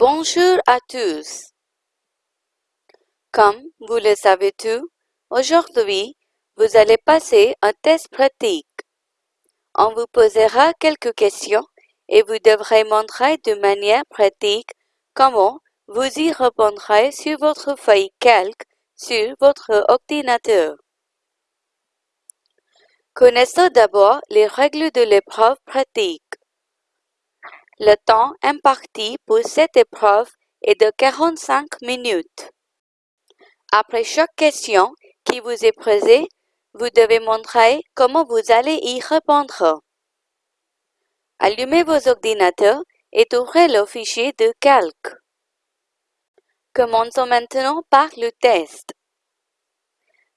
Bonjour à tous. Comme vous le savez tous, aujourd'hui, vous allez passer un test pratique. On vous posera quelques questions et vous devrez montrer de manière pratique comment vous y répondrez sur votre feuille calque sur votre ordinateur. Connaissons d'abord les règles de l'épreuve pratique. Le temps imparti pour cette épreuve est de 45 minutes. Après chaque question qui vous est posée, vous devez montrer comment vous allez y répondre. Allumez vos ordinateurs et ouvrez le fichier de calque. Commençons maintenant par le test.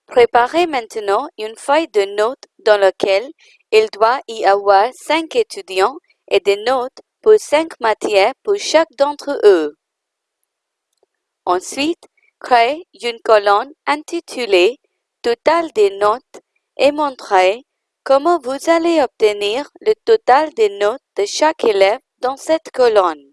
Préparez maintenant une feuille de notes dans laquelle il doit y avoir cinq étudiants et des notes pour cinq matières pour chaque d'entre eux. Ensuite, créez une colonne intitulée Total des notes et montrez comment vous allez obtenir le total des notes de chaque élève dans cette colonne.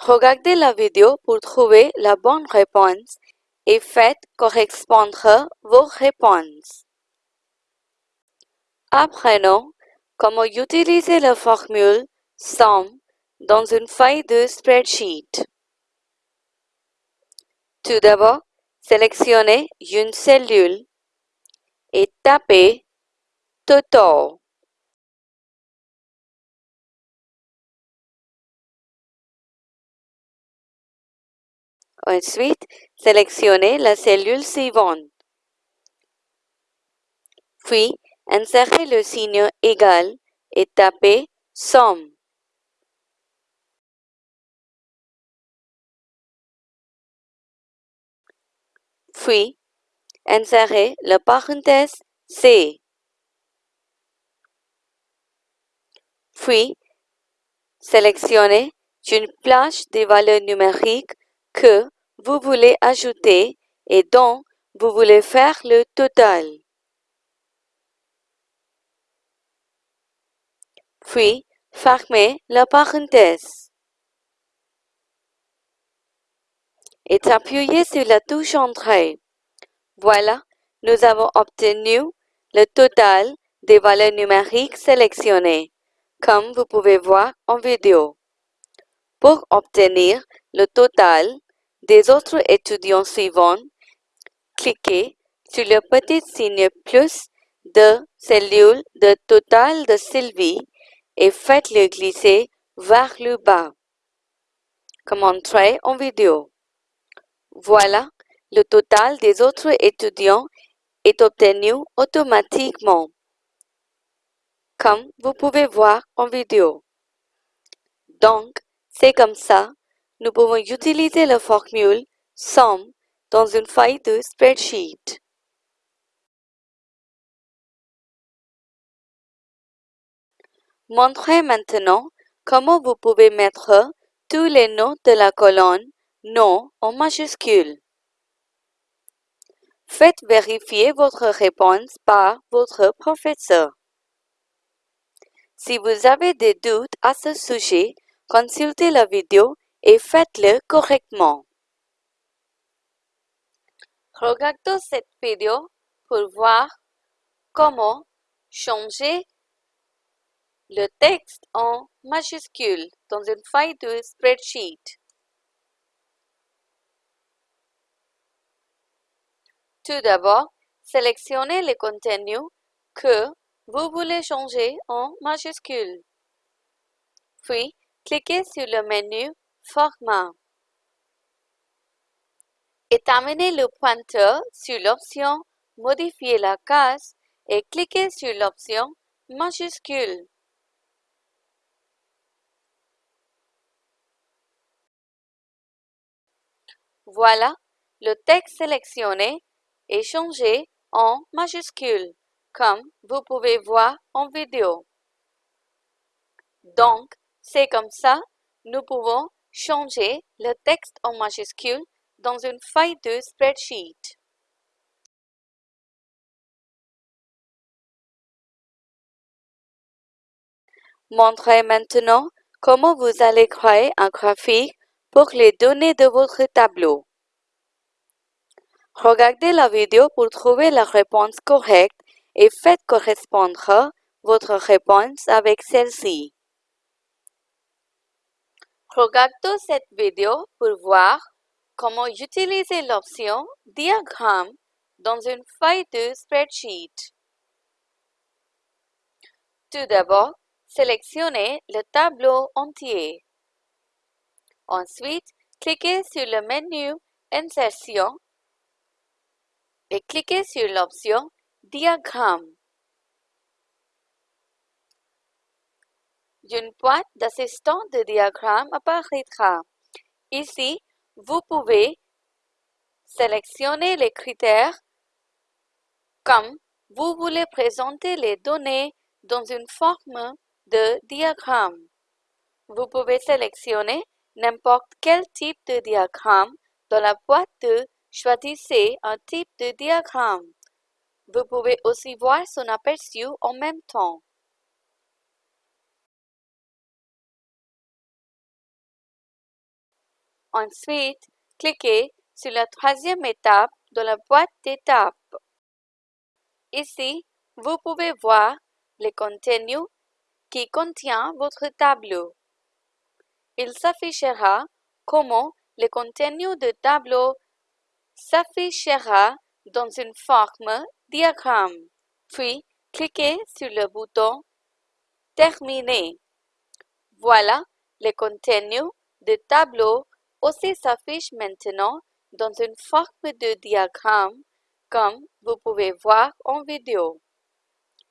Regardez la vidéo pour trouver la bonne réponse et faites correspondre vos réponses. Apprenons comment utiliser la formule SOM dans une feuille de spreadsheet? Tout d'abord, sélectionnez une cellule et tapez Total. Ensuite, sélectionnez la cellule suivante. Puis, insérez le signe égal et tapez Somme. Puis, insérez la parenthèse C. Puis, sélectionnez une plage des valeurs numériques que vous voulez ajouter et dont vous voulez faire le total. Puis, fermez la parenthèse. Et appuyez sur la touche Entrée. Voilà, nous avons obtenu le total des valeurs numériques sélectionnées, comme vous pouvez voir en vidéo. Pour obtenir le total, des autres étudiants suivants, cliquez sur le petit signe plus de cellule de total de Sylvie et faites-le glisser vers le bas, comme montré en vidéo. Voilà, le total des autres étudiants est obtenu automatiquement, comme vous pouvez voir en vidéo. Donc, c'est comme ça nous pouvons utiliser la formule SOM dans une feuille de spreadsheet. Montrez maintenant comment vous pouvez mettre tous les noms de la colonne Nom en majuscule. Faites vérifier votre réponse par votre professeur. Si vous avez des doutes à ce sujet, consultez la vidéo et faites-le correctement. Regardez cette vidéo pour voir comment changer le texte en majuscule dans une feuille de spreadsheet. Tout d'abord, sélectionnez le contenu que vous voulez changer en majuscule. Puis, cliquez sur le menu Format. Et amenez le pointeur sur l'option Modifier la case et cliquez sur l'option Majuscule. Voilà, le texte sélectionné est changé en majuscule, comme vous pouvez voir en vidéo. Donc, c'est comme ça, nous pouvons changer le texte en majuscule dans une feuille de spreadsheet. Montrez maintenant comment vous allez créer un graphique pour les données de votre tableau. Regardez la vidéo pour trouver la réponse correcte et faites correspondre votre réponse avec celle-ci. Regardez cette vidéo pour voir comment utiliser l'option Diagramme dans une feuille de spreadsheet. Tout d'abord, sélectionnez le tableau entier. Ensuite, cliquez sur le menu Insertion et cliquez sur l'option Diagramme. Une boîte d'assistant de diagramme apparaîtra. Ici, vous pouvez sélectionner les critères comme vous voulez présenter les données dans une forme de diagramme. Vous pouvez sélectionner n'importe quel type de diagramme dans la boîte de Choisissez un type de diagramme. Vous pouvez aussi voir son aperçu en même temps. Ensuite, cliquez sur la troisième étape de la boîte d'étapes. Ici, vous pouvez voir le contenu qui contient votre tableau. Il s'affichera comment le contenu du tableau s'affichera dans une forme diagramme. Puis, cliquez sur le bouton Terminer. Voilà, le contenu du tableau aussi s'affiche maintenant dans une forme de diagramme comme vous pouvez voir en vidéo.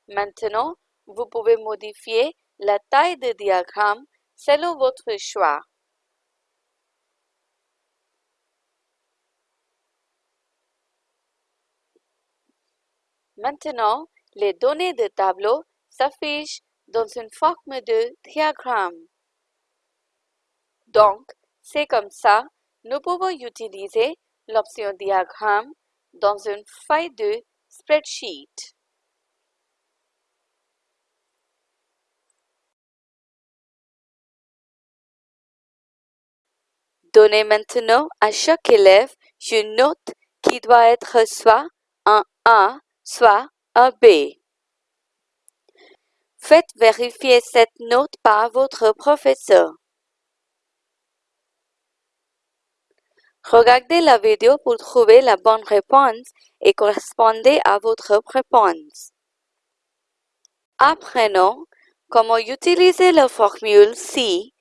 Maintenant, vous pouvez modifier la taille du diagramme selon votre choix? Maintenant, les données de tableau s'affichent dans une forme de diagramme. Donc, c'est comme ça, nous pouvons utiliser l'option diagramme dans une feuille de spreadsheet. Donnez maintenant à chaque élève une note qui doit être soit un A, soit un B. Faites vérifier cette note par votre professeur. Regardez la vidéo pour trouver la bonne réponse et correspondez à votre réponse. Apprenons comment utiliser la formule si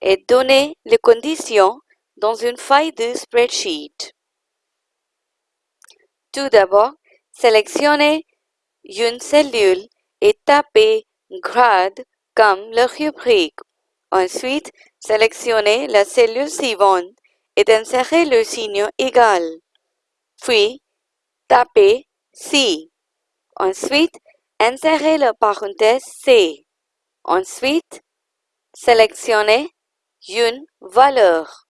et donner les conditions dans une feuille de spreadsheet. Tout d'abord, sélectionnez une cellule et tapez grade comme le rubrique. Ensuite, sélectionnez la cellule suivante et insérez le signe égal. Puis, tapez C. Ensuite, insérez la parenthèse C. Ensuite, sélectionnez une valeur.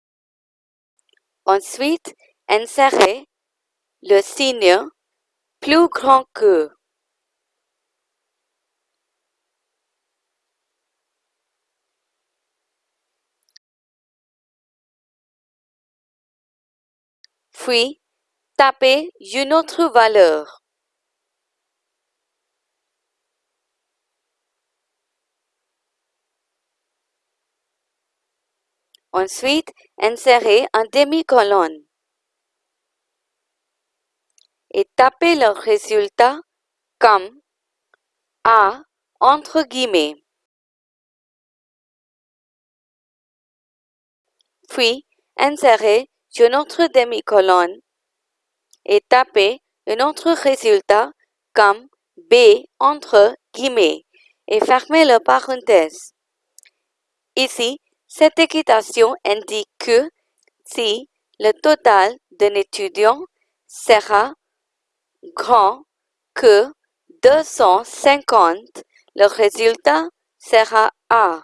Ensuite, insérez le signe plus grand que. Puis, tapez une autre valeur. Ensuite, insérez un demi-colonne et tapez le résultat comme A entre guillemets. Puis, insérez une autre demi-colonne et tapez un autre résultat comme B entre guillemets et fermez la parenthèse. Ici, cette équitation indique que si le total d'un étudiant sera grand que 250, le résultat sera A.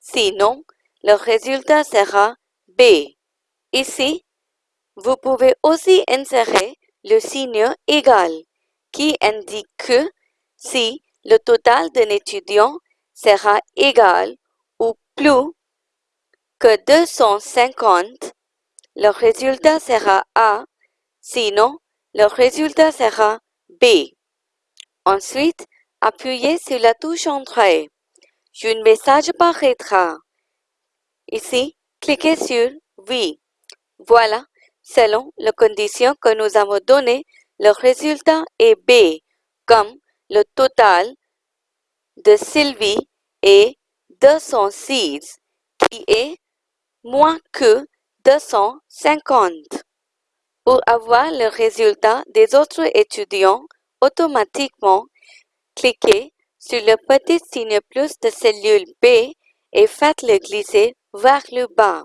Sinon, le résultat sera B. Ici, vous pouvez aussi insérer le signe égal qui indique que si le total d'un étudiant sera égal ou plus que 250, le résultat sera A, sinon le résultat sera B. Ensuite, appuyez sur la touche Entrée. Un message apparaîtra. Ici, cliquez sur Oui. Voilà, selon les conditions que nous avons données, le résultat est B, comme le total de Sylvie est 206, qui est moins que 250. Pour avoir le résultat des autres étudiants automatiquement, cliquez sur le petit signe plus de cellule B et faites-le glisser vers le bas.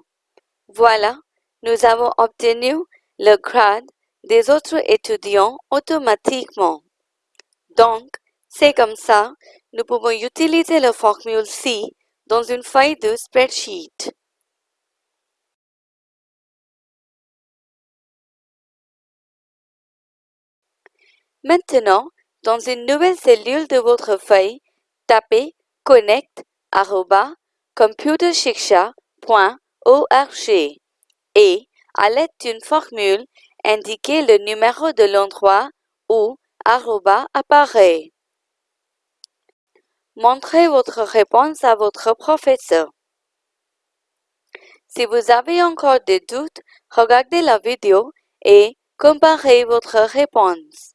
Voilà, nous avons obtenu le grade des autres étudiants automatiquement. Donc, c'est comme ça, nous pouvons utiliser la formule C dans une feuille de spreadsheet. Maintenant, dans une nouvelle cellule de votre feuille, tapez connect.computershiksha.org et, à l'aide d'une formule, indiquez le numéro de l'endroit où arroba apparaît. Montrez votre réponse à votre professeur. Si vous avez encore des doutes, regardez la vidéo et comparez votre réponse.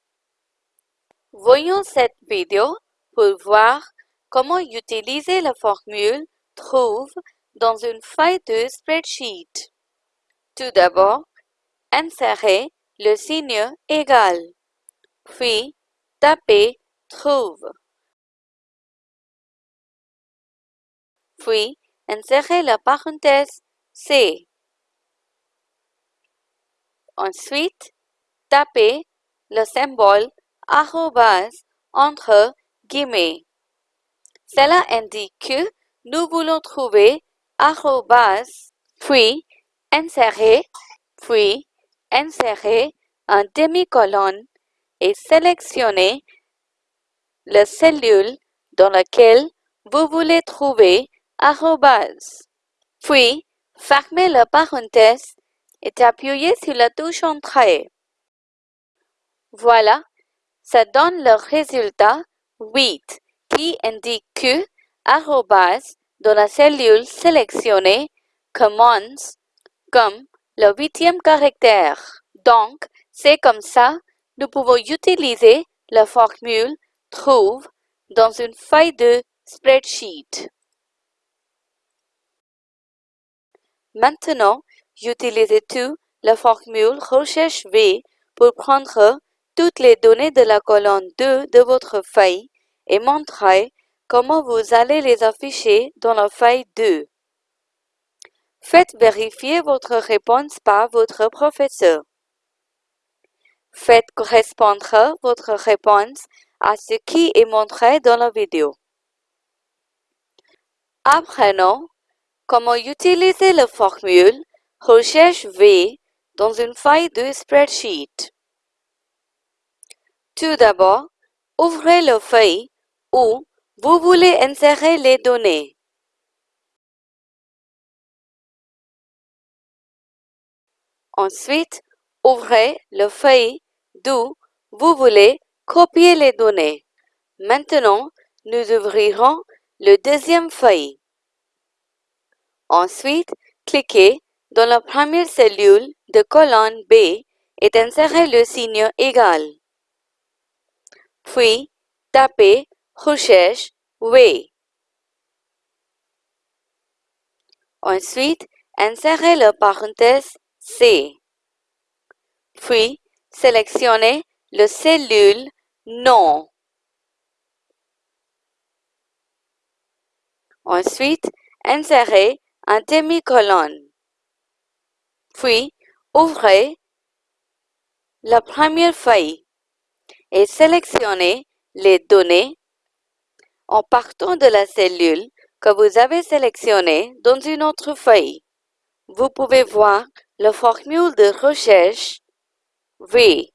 Voyons cette vidéo pour voir comment utiliser la formule trouve dans une feuille de spreadsheet. Tout d'abord, insérez le signe égal, puis tapez trouve. Puis, insérez la parenthèse C. Ensuite, tapez le symbole arrobas entre guillemets. Cela indique que nous voulons trouver arrobas, puis insérer, puis insérer un demi-colonne et sélectionner la cellule dans laquelle vous voulez trouver arrobas. Puis, fermez la parenthèse et appuyez sur la touche Entrée. Voilà, ça donne le résultat 8 qui indique que arrobas dans la cellule sélectionnée commence comme le huitième caractère. Donc, c'est comme ça, nous pouvons utiliser la formule trouve dans une feuille de spreadsheet. Maintenant, utilisez tout la formule recherche V pour prendre toutes les données de la colonne 2 de votre feuille et montrer comment vous allez les afficher dans la feuille 2. Faites vérifier votre réponse par votre professeur. Faites correspondre votre réponse à ce qui est montré dans la vidéo. Apprenons comment utiliser la formule recherche V dans une feuille de spreadsheet. Tout d'abord, ouvrez la feuille où vous voulez insérer les données. Ensuite, ouvrez la feuille d'où vous voulez copier les données. Maintenant, nous ouvrirons le deuxième feuille. Ensuite, cliquez dans la première cellule de colonne B et insérez le signe égal. Puis, tapez Recherche V. Ensuite, insérez la parenthèse C. Puis, sélectionnez la cellule Non. Ensuite, insérez un demi-colonne. Puis, ouvrez la première feuille et sélectionnez les données en partant de la cellule que vous avez sélectionnée dans une autre feuille. Vous pouvez voir la formule de recherche V.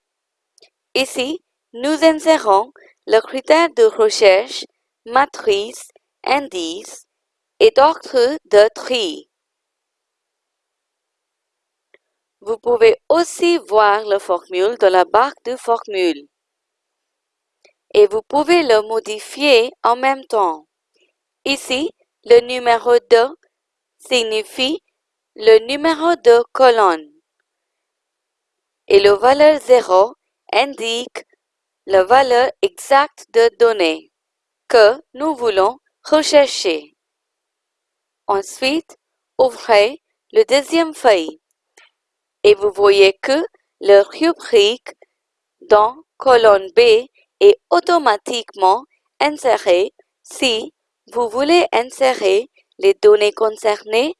Ici, nous insérons le critère de recherche, matrice, indice et d'ordre de tri. Vous pouvez aussi voir la formule dans la barre de formule. Et vous pouvez le modifier en même temps. Ici, le numéro 2 signifie le numéro de colonne. Et le valeur 0 indique la valeur exacte de données que nous voulons rechercher. Ensuite, ouvrez le deuxième feuille et vous voyez que le rubrique dans colonne B est automatiquement inséré si vous voulez insérer les données concernées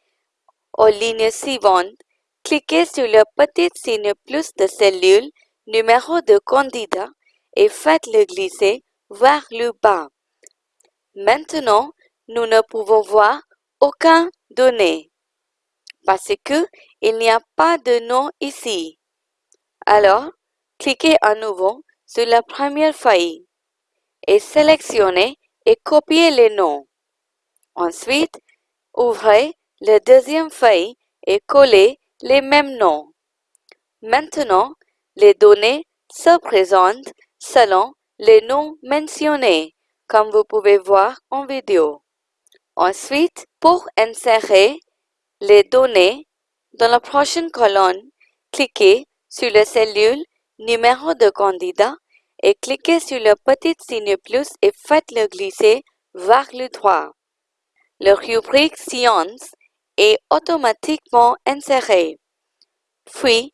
aux lignes suivantes. Cliquez sur le petit signe plus de cellule, numéro de candidat et faites-le glisser vers le bas. Maintenant, nous ne pouvons voir aucun données parce que il n'y a pas de nom ici. Alors, cliquez à nouveau sur la première feuille et sélectionnez et copiez les noms. Ensuite, ouvrez la deuxième feuille et collez les mêmes noms. Maintenant, les données se présentent selon les noms mentionnés, comme vous pouvez voir en vidéo. Ensuite, pour insérer les données dans la prochaine colonne, cliquez sur la cellule Numéro de candidat et cliquez sur le petit signe plus et faites-le glisser vers le droit. Le rubrique Science est automatiquement inséré. Puis,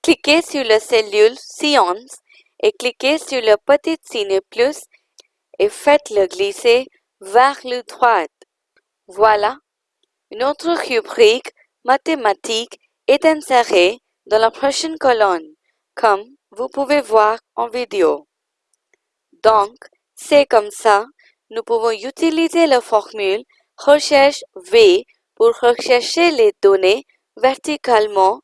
cliquez sur la cellule Science et cliquez sur le petit signe plus et faites-le glisser vers le droit. Voilà, une autre rubrique mathématique est insérée dans la prochaine colonne, comme vous pouvez voir en vidéo. Donc, c'est comme ça, nous pouvons utiliser la formule recherche V pour rechercher les données verticalement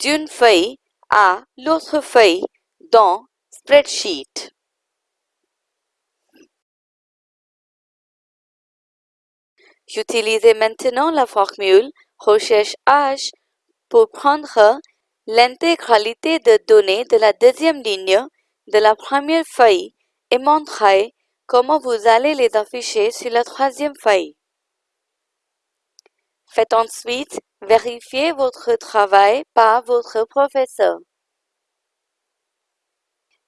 d'une feuille à l'autre feuille dans Spreadsheet. Utilisez maintenant la formule recherche H pour prendre l'intégralité des données de la deuxième ligne de la première feuille et montrer comment vous allez les afficher sur la troisième feuille. Faites ensuite vérifier votre travail par votre professeur.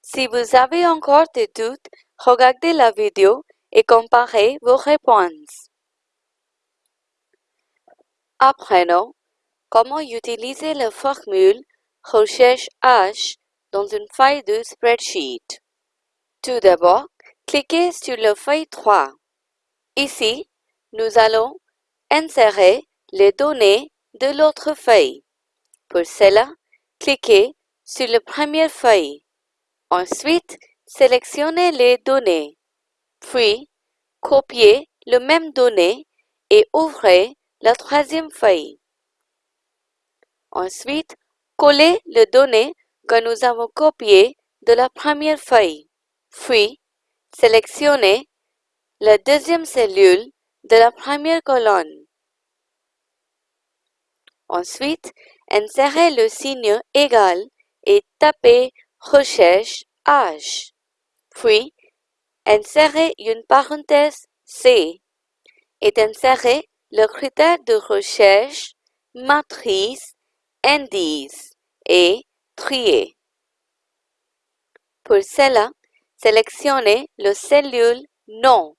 Si vous avez encore des doutes, regardez la vidéo et comparez vos réponses. Apprenons comment utiliser la formule recherche H dans une feuille de spreadsheet. Tout d'abord, cliquez sur la feuille 3. Ici, nous allons insérer les données de l'autre feuille. Pour cela, cliquez sur la première feuille. Ensuite, sélectionnez les données. Puis, copiez le même données et ouvrez la troisième feuille. Ensuite, collez les données que nous avons copiées de la première feuille. Puis, sélectionnez la deuxième cellule de la première colonne. Ensuite, insérez le signe égal et tapez Recherche H. Puis, insérez une parenthèse C et insérez le critère de recherche, matrice, indice et trier. Pour cela, sélectionnez le cellule Nom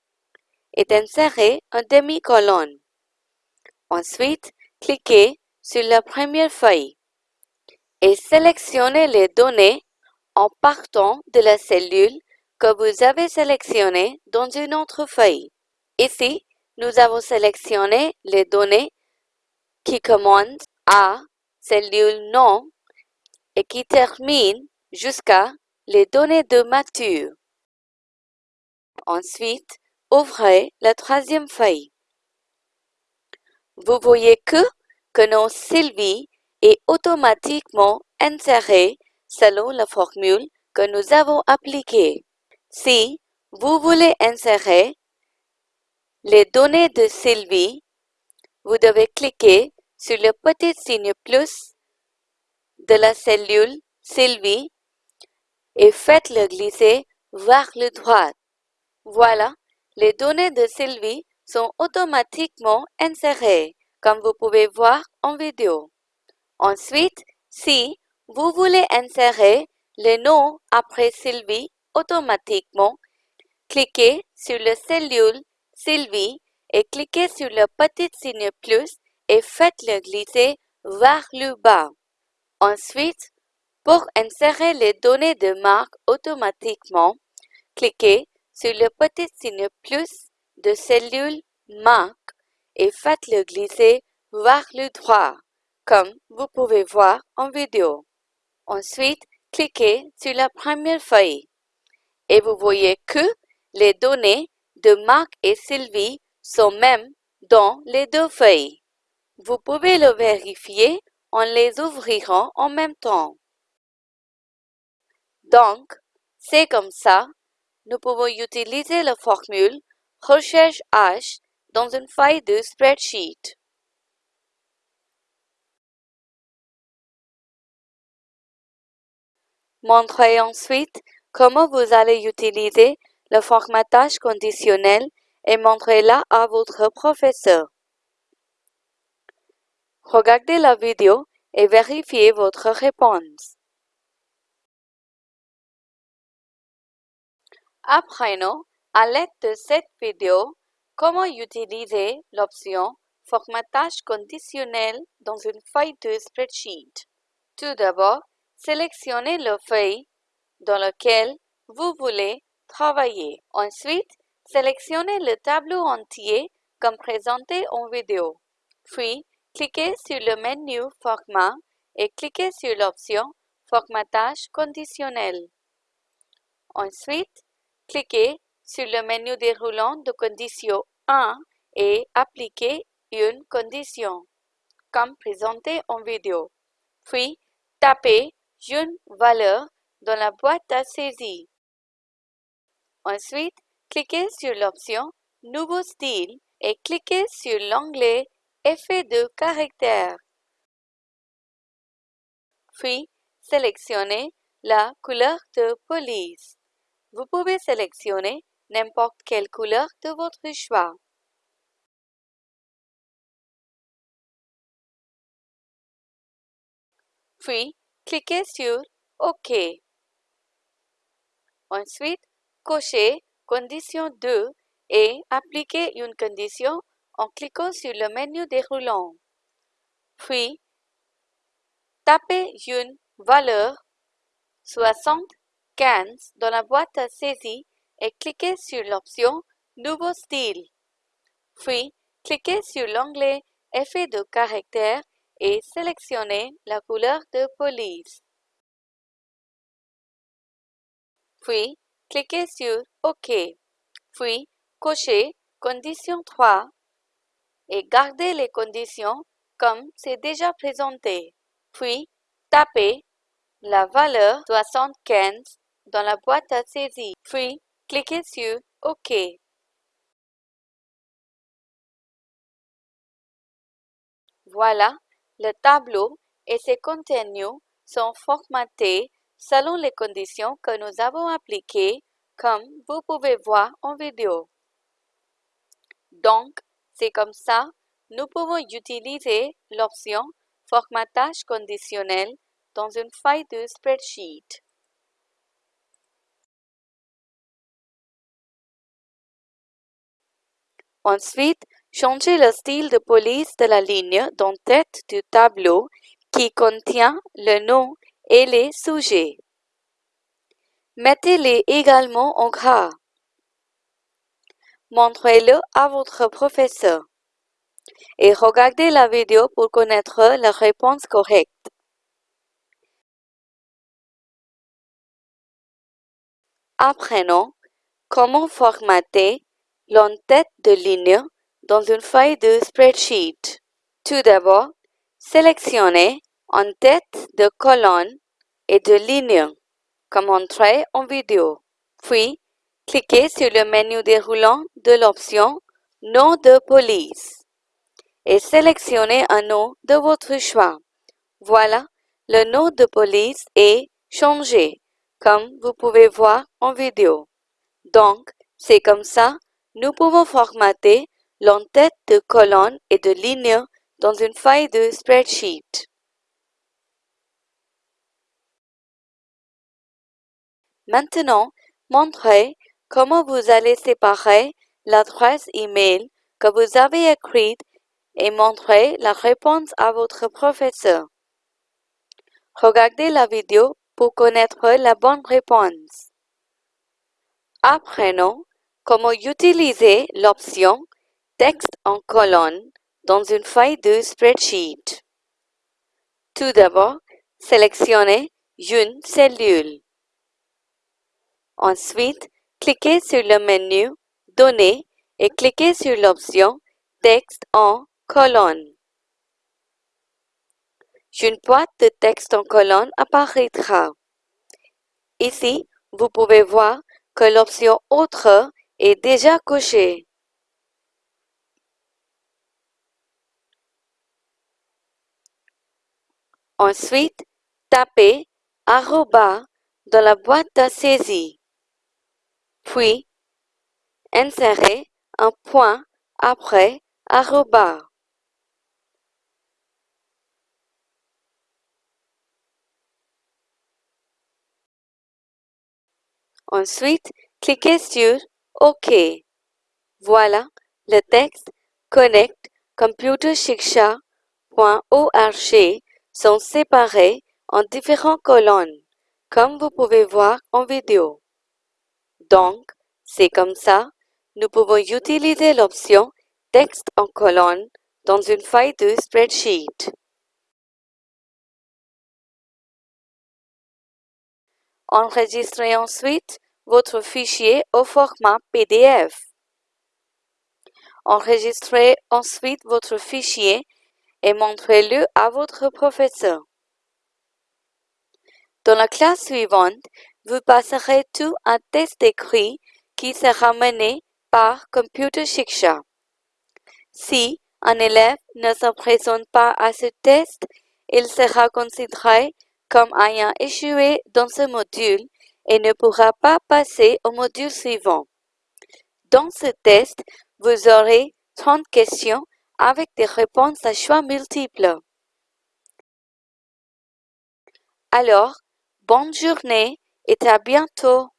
et insérez un demi-colonne. Ensuite, cliquez sur la première feuille et sélectionnez les données en partant de la cellule que vous avez sélectionnée dans une autre feuille. Ici, nous avons sélectionné les données qui commencent à cellule nom et qui terminent jusqu'à les données de mature. Ensuite, ouvrez la troisième feuille. Vous voyez que, que nom Sylvie est automatiquement inséré selon la formule que nous avons appliquée. Si vous voulez insérer les données de Sylvie vous devez cliquer sur le petit signe plus de la cellule Sylvie et faites-le glisser vers le droit. Voilà, les données de Sylvie sont automatiquement insérées, comme vous pouvez voir en vidéo. Ensuite, si vous voulez insérer le nom après Sylvie automatiquement, cliquez sur la cellule Sylvie et cliquez sur le petit signe plus et faites-le glisser vers le bas. Ensuite, pour insérer les données de marque automatiquement, cliquez sur le petit signe plus de cellule marque et faites-le glisser vers le droit, comme vous pouvez voir en vidéo. Ensuite, cliquez sur la première feuille et vous voyez que les données de Marc et Sylvie sont même dans les deux feuilles. Vous pouvez le vérifier en les ouvrant en même temps. Donc, c'est comme ça, nous pouvons utiliser la formule recherche H dans une feuille de spreadsheet. Montrez ensuite comment vous allez utiliser le formatage conditionnel et montrez-la à votre professeur. Regardez la vidéo et vérifiez votre réponse. Apprenons, à l'aide de cette vidéo, comment utiliser l'option Formatage conditionnel dans une feuille de spreadsheet. Tout d'abord, sélectionnez la feuille dans laquelle vous voulez travailler. Ensuite, sélectionnez le tableau entier comme présenté en vidéo. Puis, cliquez sur le menu Format et cliquez sur l'option Formatage conditionnel. Ensuite, cliquez sur le menu déroulant de condition 1 et appliquez une condition, comme présenté en vidéo. Puis, tapez une valeur dans la boîte à saisie. Ensuite, cliquez sur l'option Nouveau style et cliquez sur l'onglet Effet de caractère. Puis, sélectionnez la couleur de police. Vous pouvez sélectionner n'importe quelle couleur de votre choix. Puis, cliquez sur OK. Ensuite, cochez Condition 2 et appliquez une condition en cliquant sur le menu déroulant. Puis, tapez une valeur 75 dans la boîte à saisie et cliquez sur l'option Nouveau style. Puis, cliquez sur l'onglet Effet de caractère et sélectionnez la couleur de police. Puis, cliquez sur OK. Puis, cochez Condition 3 et gardez les conditions comme c'est déjà présenté. Puis, tapez la valeur 75 dans la boîte à saisie. Puis, cliquez sur OK. Voilà, le tableau et ses contenus sont formatés selon les conditions que nous avons appliquées comme vous pouvez voir en vidéo. Donc, c'est comme ça, nous pouvons utiliser l'option Formatage conditionnel dans une feuille de spreadsheet. Ensuite, changez le style de police de la ligne d'en-tête du tableau qui contient le nom et les sujets. Mettez-les également en gras. Montrez-le à votre professeur. Et regardez la vidéo pour connaître la réponse correcte. Apprenons comment formater l'entête de ligne dans une feuille de spreadsheet. Tout d'abord, sélectionnez en tête de colonne et de ligne comme montré en vidéo. Puis, cliquez sur le menu déroulant de l'option Nom de police et sélectionnez un nom de votre choix. Voilà, le nom de police est changé, comme vous pouvez voir en vidéo. Donc, c'est comme ça, nous pouvons formater l'entête de colonne et de ligne dans une feuille de spreadsheet. Maintenant, montrez comment vous allez séparer l'adresse email que vous avez écrite et montrer la réponse à votre professeur? Regardez la vidéo pour connaître la bonne réponse. Apprenons comment utiliser l'option Texte en colonne dans une feuille de spreadsheet. Tout d'abord, sélectionnez une cellule. Ensuite, cliquez sur le menu Données et cliquez sur l'option Texte en colonne. Une boîte de texte en colonne apparaîtra. Ici, vous pouvez voir que l'option Autre est déjà cochée. Ensuite, tapez arroba dans la boîte à saisie. Puis, insérez un point après arroba. Ensuite, cliquez sur OK. Voilà, le texte Connect computershiksha.org sont séparés en différentes colonnes, comme vous pouvez voir en vidéo. Donc, c'est comme ça, nous pouvons utiliser l'option Texte en colonne dans une feuille de spreadsheet. Enregistrez ensuite votre fichier au format PDF. Enregistrez ensuite votre fichier et montrez-le à votre professeur. Dans la classe suivante, vous passerez tout un test écrit qui sera mené par Computer Shiksha. Si un élève ne se présente pas à ce test, il sera considéré comme ayant échoué dans ce module et ne pourra pas passer au module suivant. Dans ce test, vous aurez 30 questions avec des réponses à choix multiples. Alors, bonne journée et à bientôt.